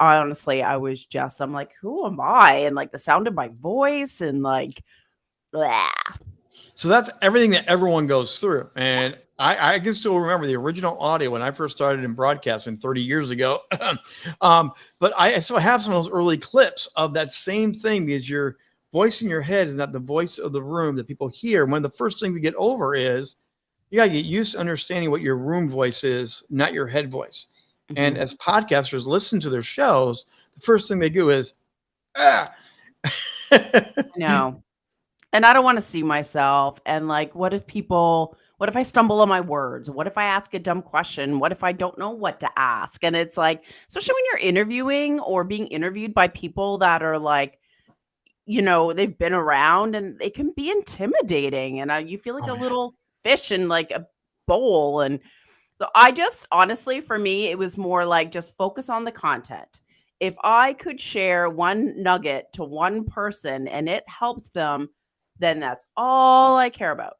I honestly, I was just, I'm like, who am I? And like the sound of my voice and like, blah. So that's everything that everyone goes through. And I, I can still remember the original audio when I first started in broadcasting 30 years ago. um, but I still have some of those early clips of that same thing because your voice in your head is not the voice of the room that people hear. One of the first things to get over is you got to get used to understanding what your room voice is, not your head voice. Mm-hmm. And as podcasters listen to their shows, the first thing they do is, ah. no. And I don't want to see myself. And like, what if people, what if I stumble on my words? What if I ask a dumb question? What if I don't know what to ask? And it's like, especially when you're interviewing or being interviewed by people that are like, you know, they've been around and they can be intimidating. And uh, you feel like oh, a little fish in like a bowl. And so I just honestly, for me, it was more like just focus on the content. If I could share one nugget to one person and it helped them, then that's all I care about.